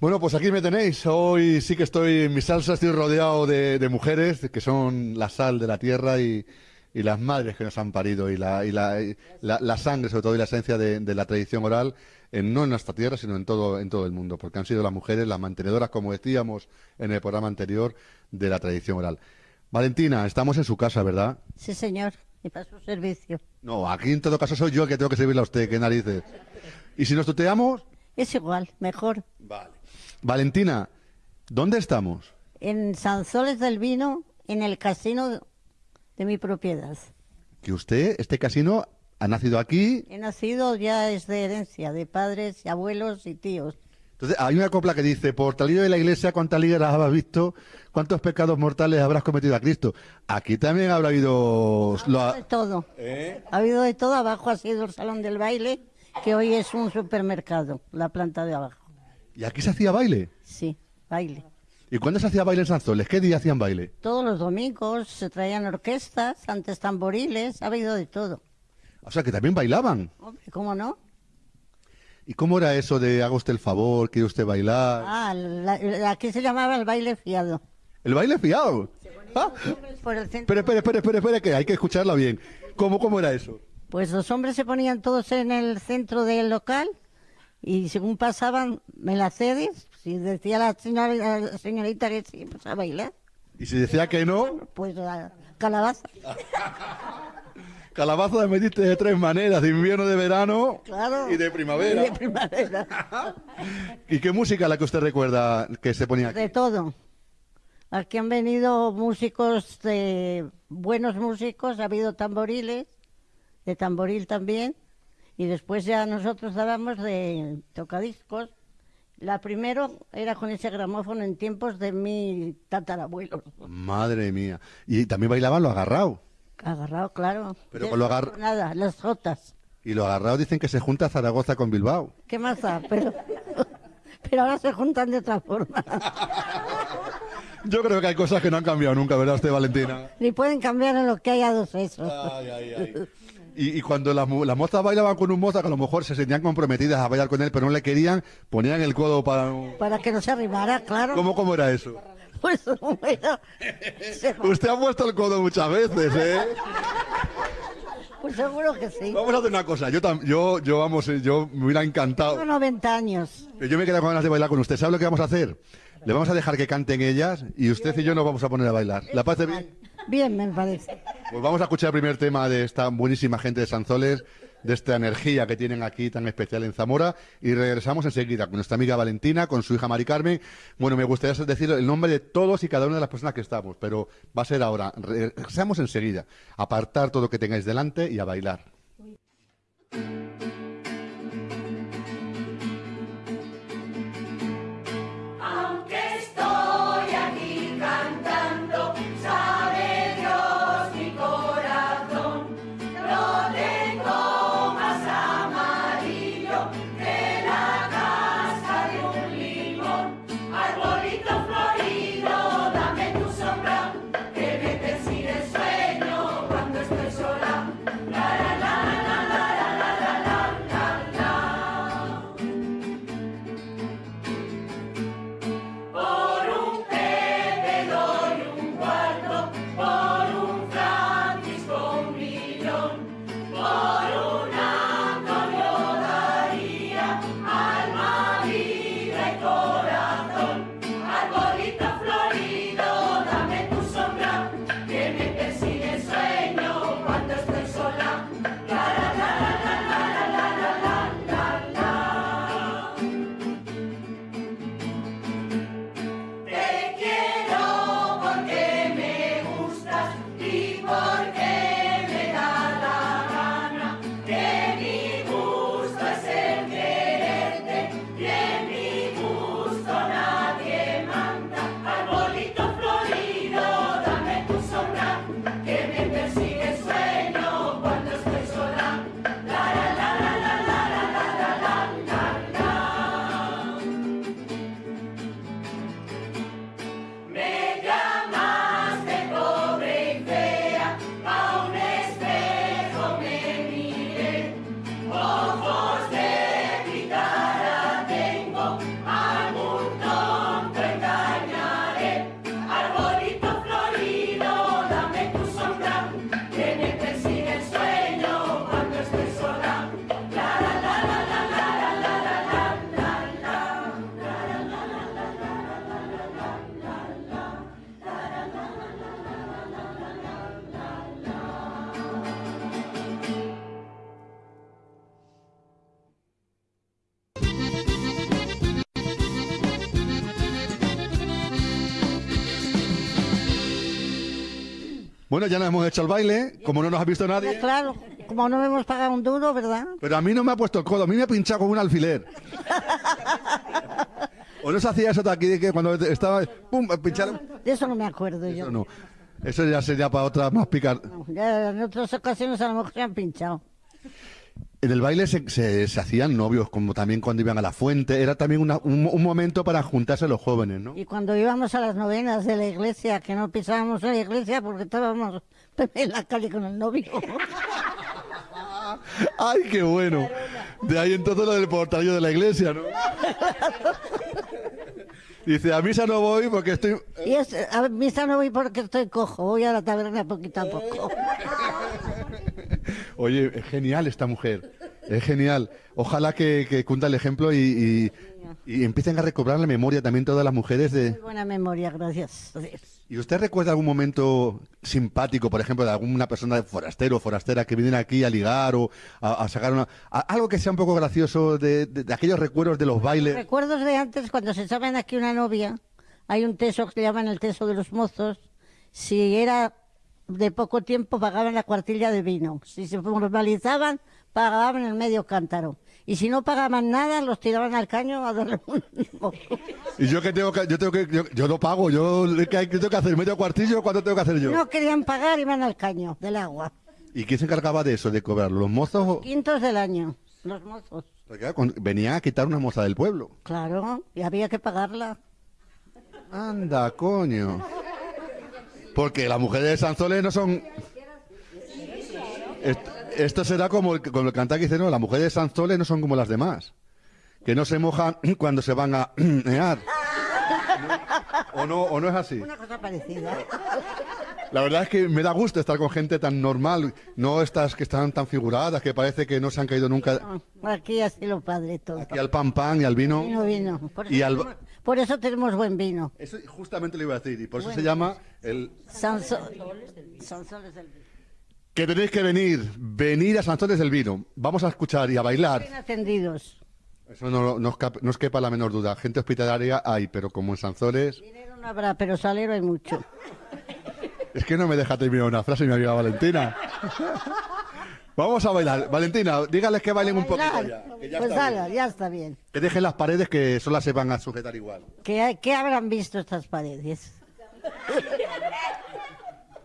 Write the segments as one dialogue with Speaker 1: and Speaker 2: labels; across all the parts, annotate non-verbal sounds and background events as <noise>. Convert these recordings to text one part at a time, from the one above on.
Speaker 1: Bueno, pues aquí me tenéis. Hoy sí que estoy en mi salsa, estoy rodeado de, mujeres que son la sal de la tierra y, las madres que nos han parido y la, la, sangre, sobre todo, y la esencia de, la tradición oral, en, no en nuestra tierra, sino en todo, en todo el mundo, porque han sido las mujeres las mantenedoras, como decíamos en el programa anterior, de la tradición oral. Valentina, estamos en su casa, ¿verdad?
Speaker 2: Sí, señor, y para su servicio.
Speaker 1: No, aquí en todo caso soy yo el que tengo que servirle a usted, qué narices. ¿Y si nos tuteamos?
Speaker 2: Es igual, mejor.
Speaker 1: Vale. Valentina, ¿dónde estamos?
Speaker 2: En Sanzoles del Vino, en el casino de mi propiedad.
Speaker 1: ¿Que usted, este casino, ha nacido aquí?
Speaker 2: He nacido ya es de herencia, de padres, y abuelos y tíos.
Speaker 1: Entonces, hay una copla que dice, por tal de la iglesia, cuántas ligas habrás visto, cuántos pecados mortales habrás cometido a Cristo. Aquí también habrá habido...
Speaker 2: Ha habido de todo. ¿Eh? Ha habido de todo. Abajo ha sido el salón del baile, que hoy es un supermercado, la planta de abajo.
Speaker 1: ¿Y aquí se hacía baile?
Speaker 2: Sí, baile.
Speaker 1: ¿Y cuándo se hacía baile en Sanzoles? ¿Qué día hacían baile?
Speaker 2: Todos los domingos se traían orquestas, antes tamboriles, ha habido de todo.
Speaker 1: O sea, que también bailaban.
Speaker 2: Hombre, ¿cómo no?
Speaker 1: ¿Y cómo era eso de haga usted el favor, quiere usted bailar?
Speaker 2: Ah, aquí se llamaba el baile fiado.
Speaker 1: ¿El baile fiado? ¿Ah? Espera, espera, espera, espera, espera, que hay que escucharla bien. ¿Cómo, ¿Cómo era eso?
Speaker 2: Pues los hombres se ponían todos en el centro del local y según pasaban, me la cedes, si decía la, señorita que sí, pues a bailar.
Speaker 1: ¿Y si decía que no?
Speaker 2: Pues a calabaza. <laughs>
Speaker 1: calabaza de metiste de tres maneras, de invierno, de verano
Speaker 2: claro,
Speaker 1: y de primavera.
Speaker 2: Y de primavera. <laughs>
Speaker 1: ¿Y qué música la que usted recuerda que se ponía aquí?
Speaker 2: De todo. Aquí han venido músicos, de, buenos músicos, ha habido tamboriles, de tamboril también y después ya nosotros dábamos de tocadiscos. La primero era con ese gramófono en tiempos de mi tatarabuelo.
Speaker 1: Madre mía. Y también bailaban lo agarrado.
Speaker 2: Agarrado, claro.
Speaker 1: Pero con lo agarrado.
Speaker 2: Nada, las jotas.
Speaker 1: Y lo agarrado dicen que se junta Zaragoza con Bilbao.
Speaker 2: ¿Qué más da? Pero, <laughs> pero ahora se juntan de otra forma. <laughs>
Speaker 1: Yo creo que hay cosas que no han cambiado nunca, ¿verdad usted, Valentina?
Speaker 2: Ni pueden cambiar en lo que haya dos esos.
Speaker 1: Ay, ay, ay. Y, cuando las, mozas bailaban con un moza, que a lo mejor se sentían comprometidas a bailar con él, pero no le querían, ponían el codo para...
Speaker 2: Para que no se arrimara, claro.
Speaker 1: ¿Cómo, cómo era eso?
Speaker 2: Pues bueno...
Speaker 1: Usted ha puesto el codo muchas veces, ¿eh?
Speaker 2: Pues seguro que sí.
Speaker 1: Vamos a hacer una cosa. Yo, yo, yo vamos, eh, yo me hubiera encantado.
Speaker 2: Tengo 90 años.
Speaker 1: Yo me quedo con ganas de bailar con usted. ¿Sabe lo que vamos a hacer? Le vamos a dejar que canten ellas y usted y yo nos vamos a poner a bailar. ¿La parece bien?
Speaker 2: Bien, me.
Speaker 1: Pues vamos a escuchar el primer tema de esta buenísima gente de Sanzoles, de esta energía que tienen aquí tan especial en Zamora, y regresamos enseguida con nuestra amiga Valentina, con su hija Mari Carmen. Bueno, me gustaría decir el nombre de todos y cada una de las personas que estamos, pero va a ser ahora. Regresamos enseguida. Apartar todo lo que tengáis delante y a bailar. Bueno, ya nos hemos hecho el baile, como no nos ha visto nadie.
Speaker 2: Claro, como no hemos pagado un duro, ¿verdad?
Speaker 1: Pero a mí no me ha puesto el codo, a mí me ha pinchado con un alfiler. <laughs> ¿O no se hacía eso de aquí, de que cuando estaba... ¡Pum! pincharon?
Speaker 2: De eso no me acuerdo yo.
Speaker 1: Eso no. Eso ya sería para otra más picar.
Speaker 2: No, ya en otras ocasiones a lo mejor se han pinchado.
Speaker 1: En el baile se, se- se hacían novios, como también cuando iban a la fuente. Era también una- un, un momento para juntarse los jóvenes, ¿no?
Speaker 2: Y cuando íbamos a las novenas de la iglesia, que no pisábamos en la iglesia porque estábamos en la calle con el novio. <laughs>
Speaker 1: ¡Ay, qué bueno! De ahí entonces lo del portalillo de la iglesia, ¿no? <laughs> Dice, a misa no voy porque estoy...
Speaker 2: Y es, a misa no voy porque estoy cojo, voy a la taberna poquito a poco. <laughs>
Speaker 1: Oye, es genial esta mujer. Es genial. Ojalá que, que cunda el ejemplo y, y- y empiecen a recobrar la memoria también todas las mujeres de...
Speaker 2: Muy buena memoria, gracias.
Speaker 1: ¿Y usted recuerda algún momento simpático, por ejemplo, de alguna persona de forastero o forastera que viene aquí a ligar o a, a sacar una... a- algo que sea un poco gracioso de, de- de aquellos recuerdos de los bailes?
Speaker 2: Recuerdos de antes, cuando se saben aquí una novia, hay un teso que llaman el teso de los mozos. Si era de poco tiempo, pagaban la cuartilla de vino. Si se formalizaban, pagaban el medio cántaro. Y si no pagaban nada, los tiraban al caño a darle un.
Speaker 1: Y yo que tengo que... Yo, tengo que, yo, yo no pago, yo, ¿qué tengo que hacer? ¿Medio cuartillo? ¿Cuánto tengo que hacer yo?
Speaker 2: No querían pagar, iban al caño del agua.
Speaker 1: ¿Y quién se encargaba de eso, de cobrarlo? ¿Los mozos? o-
Speaker 2: Quintos del año, los mozos.
Speaker 1: Porque, venían a quitar una moza del pueblo.
Speaker 2: Claro, y había que pagarla.
Speaker 1: Anda, coño. Porque las mujeres de Sanzoles no son... Est- Esto será como el, como el cantar que dice, no, las mujeres de Sanzoles no son como las demás. Que no se mojan <clears throat> cuando se van a. <clears throat> <laughs> ¿O no, ¿O no es así?
Speaker 2: Una cosa parecida.
Speaker 1: La verdad es que me da gusto estar con gente tan normal, no estas que están tan figuradas, que parece que no se han caído nunca
Speaker 2: No, Aquí así lo padre todo.
Speaker 1: aquí al pan pan y al vino.
Speaker 2: Vino, vino. Por eso,
Speaker 1: Y al-
Speaker 2: tenemos, por eso tenemos buen vino.
Speaker 1: Eso justamente lo iba a decir, y por eso se llama el...
Speaker 2: Sanso- Sansoles del vino.
Speaker 1: Que tenéis que venir, venir a Sanzones del Vino. Vamos a escuchar y a bailar.
Speaker 2: Bien atendidos.
Speaker 1: Eso no, no no os quepa la menor duda. Gente hospitalaria hay, pero como en Sanzones...
Speaker 2: Dinero no habrá, pero salero hay mucho. <laughs>
Speaker 1: Es que no me deja terminar una frase, mi amiga Valentina. Vamos a bailar. Valentina, dígales que bailen un poquito ya. que ya
Speaker 2: Pues
Speaker 1: está bien.
Speaker 2: ya está bien.
Speaker 1: Que dejen las paredes que solo se van a sujetar igual.
Speaker 2: ¿Qué, qué habrán visto estas paredes? <laughs>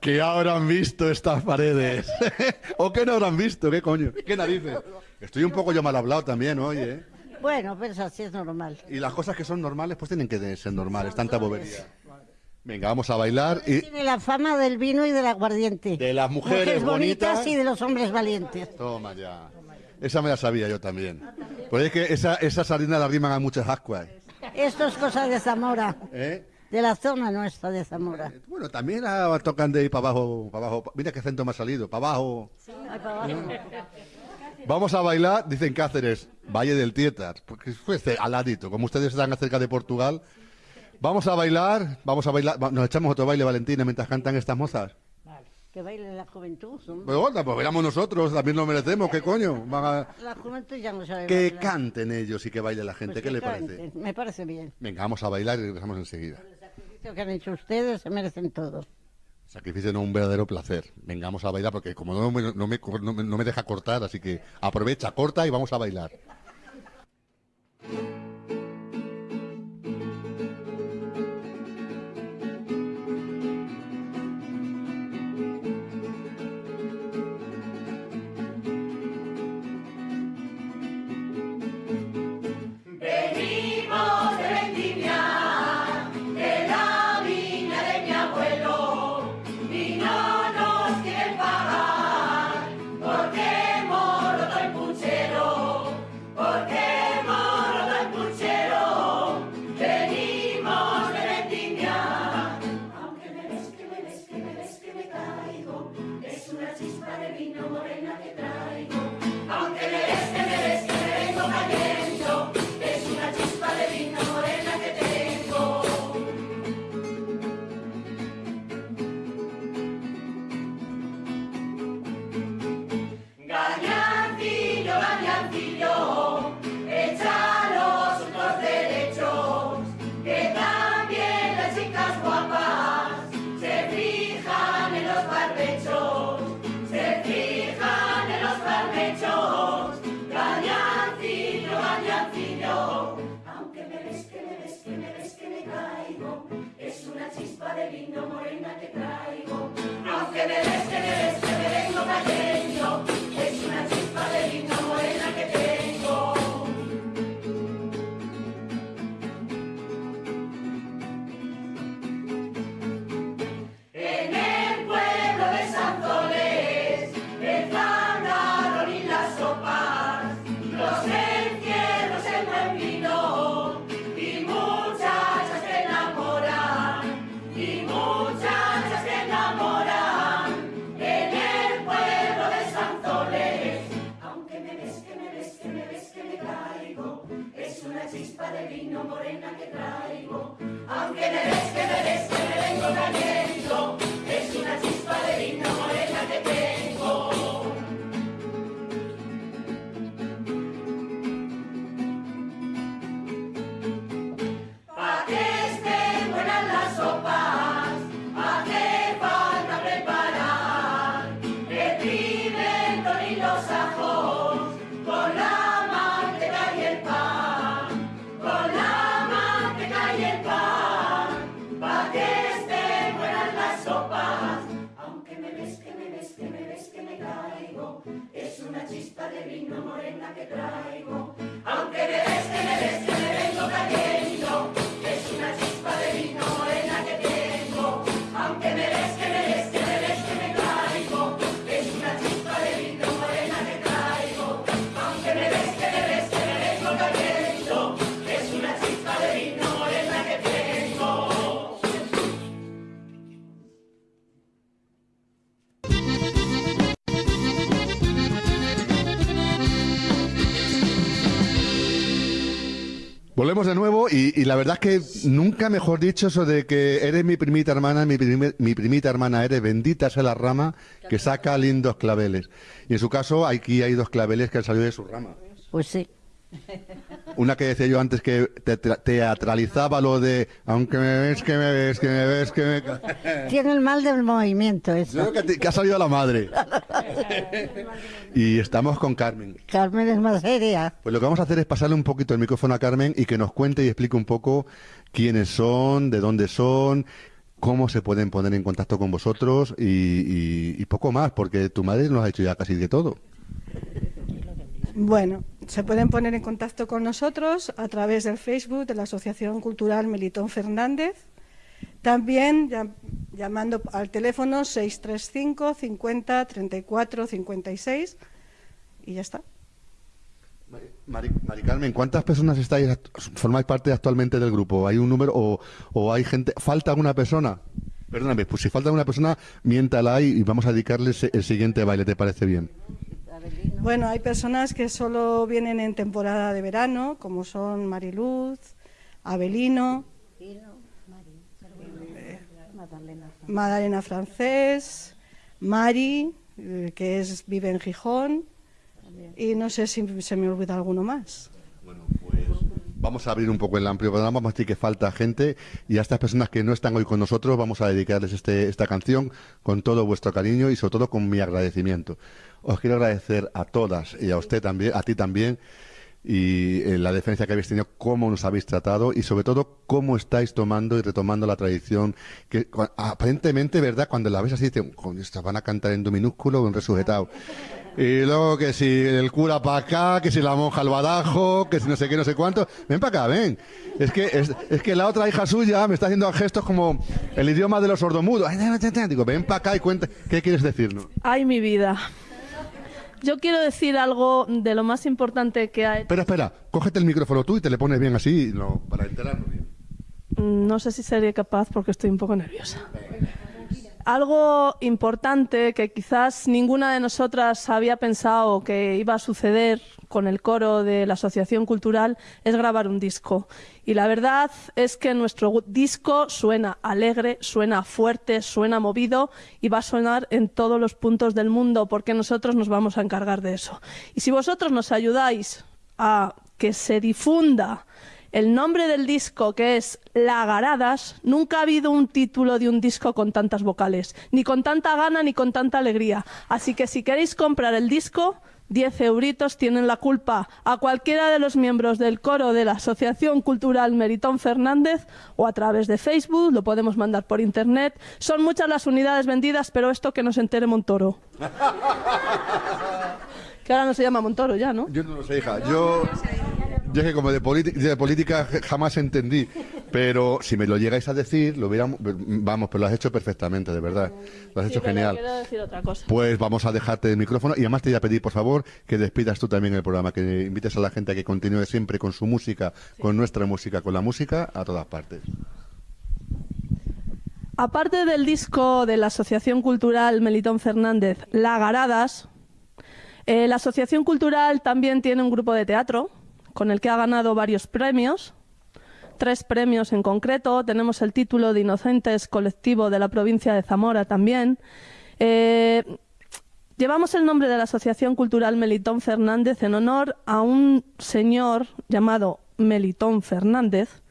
Speaker 1: Que habrán visto estas paredes. <laughs> ¿O qué no habrán visto? ¿Qué coño? ¿Qué narices? Estoy un poco yo mal hablado también, oye. ¿eh?
Speaker 2: Bueno, pues así es normal.
Speaker 1: Y las cosas que son normales, pues tienen que ser normales, tanta bobería. Venga, vamos a bailar y...
Speaker 2: Tiene la fama del vino y del aguardiente.
Speaker 1: De las mujeres bonitas.
Speaker 2: y de los hombres valientes.
Speaker 1: Toma ya. Esa me la sabía yo también. Pues es que esa, esa sardina la riman a muchas ascuas.
Speaker 2: Esto es cosa de Zamora,
Speaker 1: ¿eh?
Speaker 2: de la zona nuestra de Zamora.
Speaker 1: Bueno, también ah, tocan de ir para abajo, para abajo. Mira qué acento me ha salido, para abajo.
Speaker 2: Ay, para abajo.
Speaker 1: Vamos a bailar, dicen Cáceres, Valle del Tietar, porque fue ce- al ladito, como ustedes están cerca de Portugal. Vamos a bailar, vamos a bailar, nos echamos otro baile, Valentina, mientras cantan estas mozas.
Speaker 2: Que baile la juventud. hombre.
Speaker 1: Pues bueno, pues bailamos nosotros, también lo merecemos, ¿qué coño? Van a-
Speaker 2: La juventud ya no sabe
Speaker 1: Que
Speaker 2: bailar.
Speaker 1: canten ellos y que baile la gente,
Speaker 2: Pues
Speaker 1: ¿qué le parece?
Speaker 2: Me parece bien.
Speaker 1: Venga, vamos a bailar y regresamos enseguida.
Speaker 2: El sacrificio que han hecho ustedes se merecen todo.
Speaker 1: Sacrificio no un verdadero placer. Venga, vamos a bailar porque como no me, no me, no me- no me deja cortar, así que aprovecha, corta y vamos a bailar.
Speaker 3: no morena que trae.
Speaker 1: Volvemos de nuevo y, la verdad es que nunca mejor dicho eso de que eres mi primita hermana, mi, mi primita hermana eres, bendita sea la rama que saca lindos claveles. Y en su caso aquí hay dos claveles que han salido de su rama.
Speaker 2: Pues sí. <laughs>
Speaker 1: Una que decía yo antes que teatralizaba lo de aunque me ves, que me ves, que me ves, que me...
Speaker 2: Tiene el mal del movimiento eso.
Speaker 1: que, ha salido la madre. y estamos con Carmen.
Speaker 2: Carmen es más seria.
Speaker 1: Pues lo que vamos a hacer es pasarle un poquito el micrófono a Carmen y que nos cuente y explique un poco quiénes son, de dónde son, cómo se pueden poner en contacto con vosotros y, y poco más, porque tu madre nos ha hecho ya casi de todo.
Speaker 3: Bueno, se pueden poner en contacto con nosotros a través del Facebook de la Asociación Cultural Melitón Fernández. También llamando al teléfono 635 50 34 56 y ya está.
Speaker 1: Mari, Carmen, ¿cuántas personas estáis, formáis parte actualmente del grupo? ¿Hay un número o, hay gente? ¿Falta alguna persona? Perdóname, pues si falta alguna persona, miéntala y, vamos a dedicarles el siguiente baile, ¿te parece bien?
Speaker 3: Bueno, hay personas que solo vienen en temporada de verano, como son Mariluz, Abelino, Madalena Francés, Mari, eh, que es, vive en Gijón, y no sé si se me olvida alguno más.
Speaker 1: Bueno, pues vamos a abrir un poco el amplio programa, vamos a decir que falta gente y a estas personas que no están hoy con nosotros vamos a dedicarles este, esta canción con todo vuestro cariño y sobre todo con mi agradecimiento. Os quiero agradecer a todas y a usted también, a ti también, y eh, la defensa que habéis tenido, cómo nos habéis tratado y sobre todo cómo estáis tomando y retomando la tradición que aparentemente, ¿verdad? Cuando la ves así, te, van a cantar en do minúsculo o en resujetado. Y luego que si el cura para acá, que si la monja al badajo, que si no sé qué, no sé cuánto. Ven para acá, ven. Es que, es, es, que la otra hija suya me está haciendo gestos como el idioma de los sordomudos. Digo, ven para acá y cuenta, ¿qué quieres decirnos?
Speaker 4: Ay, mi vida. Yo quiero decir algo de lo más importante que hay.
Speaker 1: Espera, espera, cógete el micrófono tú y te le pones bien así para enterarnos bien.
Speaker 4: Mm, no sé si sería capaz porque estoy un poco nerviosa. Algo importante que quizás ninguna de nosotras había pensado que iba a suceder con el coro de la Asociación Cultural es grabar un disco. Y la verdad es que nuestro disco suena alegre, suena fuerte, suena movido y va a sonar en todos los puntos del mundo porque nosotros nos vamos a encargar de eso. Y si vosotros nos ayudáis a que se difunda el nombre del disco, que es Lagaradas, nunca ha habido un título de un disco con tantas vocales, ni con tanta gana ni con tanta alegría. Así que si queréis comprar el disco, 10 euritos tienen la culpa a cualquiera de los miembros del coro de la Asociación Cultural Meritón Fernández o a través de Facebook, lo podemos mandar por internet. Son muchas las unidades vendidas, pero esto que nos entere Montoro. <laughs> que ahora no se llama Montoro ya, ¿no?
Speaker 1: Yo no lo sé, hija. Yo, yo es que como de, de política jamás entendí. Pero si me lo llegáis a decir, lo hubiéramos, vamos, pero lo has hecho perfectamente, de verdad. Lo has hecho genial.
Speaker 4: Quiero decir otra cosa.
Speaker 1: Pues vamos a dejarte el micrófono y además te voy a pedir, por favor, que despidas tú también el programa, que invites a la gente a que continúe siempre con su música, con nuestra música, con la música a todas partes.
Speaker 4: Aparte del disco de la Asociación Cultural Melitón Fernández, Lagaradas, eh, la Asociación Cultural también tiene un grupo de teatro con el que ha ganado varios premios tres premios en concreto. Tenemos el título de Inocentes Colectivo de la provincia de Zamora también. Eh, llevamos el nombre de la Asociación Cultural Melitón Fernández en honor a un señor llamado Melitón Fernández,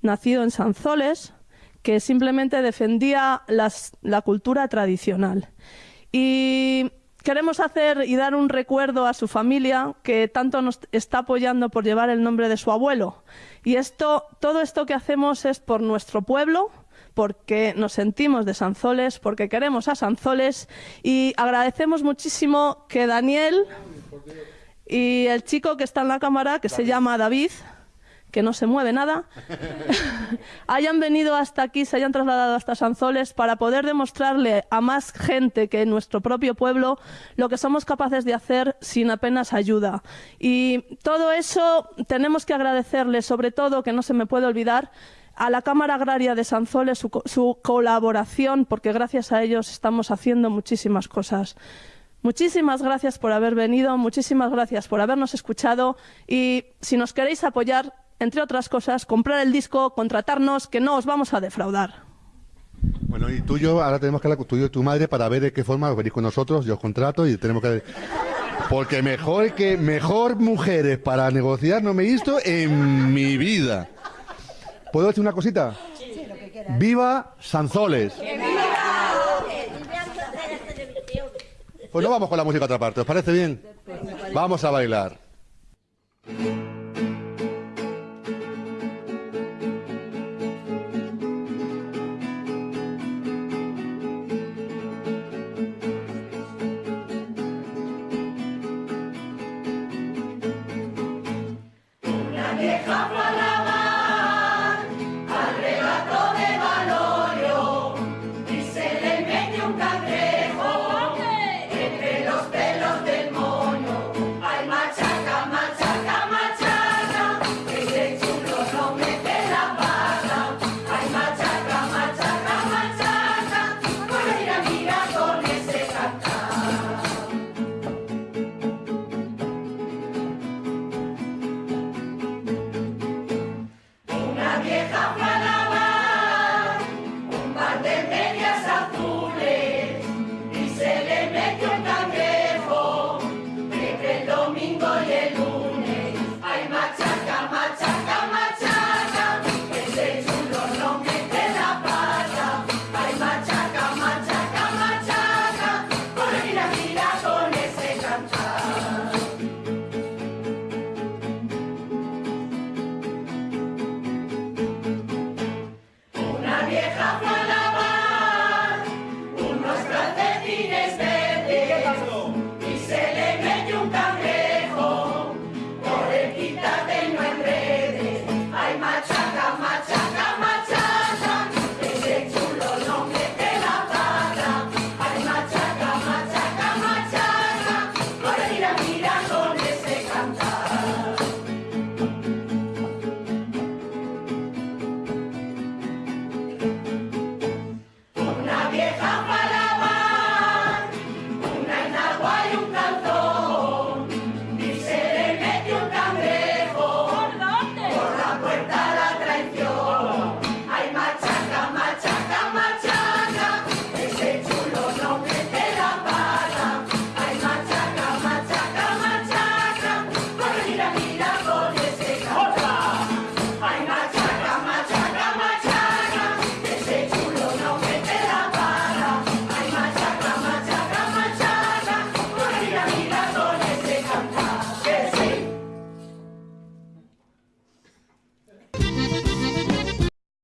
Speaker 4: nacido en Sanzoles, que simplemente defendía la cultura tradicional. Y queremos hacer y dar un recuerdo a su familia que tanto nos está apoyando por llevar el nombre de su abuelo. Y esto, todo esto que hacemos es por nuestro pueblo, porque nos sentimos de Sanzoles, porque queremos a Sanzoles y agradecemos muchísimo que Daniel y el chico que está en la cámara, que se llama David, que no se mueve nada, <laughs> hayan venido hasta aquí, se hayan trasladado hasta Sanzoles para poder demostrarle a más gente que en nuestro propio pueblo lo que somos capaces de hacer sin apenas ayuda. Y todo eso tenemos que agradecerle, sobre todo, que no se me puede olvidar, a la Cámara Agraria de Sanzoles su, su colaboración, porque gracias a ellos estamos haciendo muchísimas cosas. Muchísimas gracias por haber venido, muchísimas gracias por habernos escuchado y si nos queréis apoyar, entre otras cosas, comprar el disco, contratarnos, que no os vamos a defraudar.
Speaker 1: Bueno, y tú y yo, ahora tenemos que hablar con tú y tu madre para ver de qué forma os venís con nosotros, yo os contrato y tenemos que... Porque mejor que mejor mujeres para negociar no me he visto en mi vida. ¿Puedo decir una cosita? Sí, lo que quieras. ¡Viva Sanzoles! Pues no vamos con la música a otra parte, ¿os parece bien? Vamos a bailar.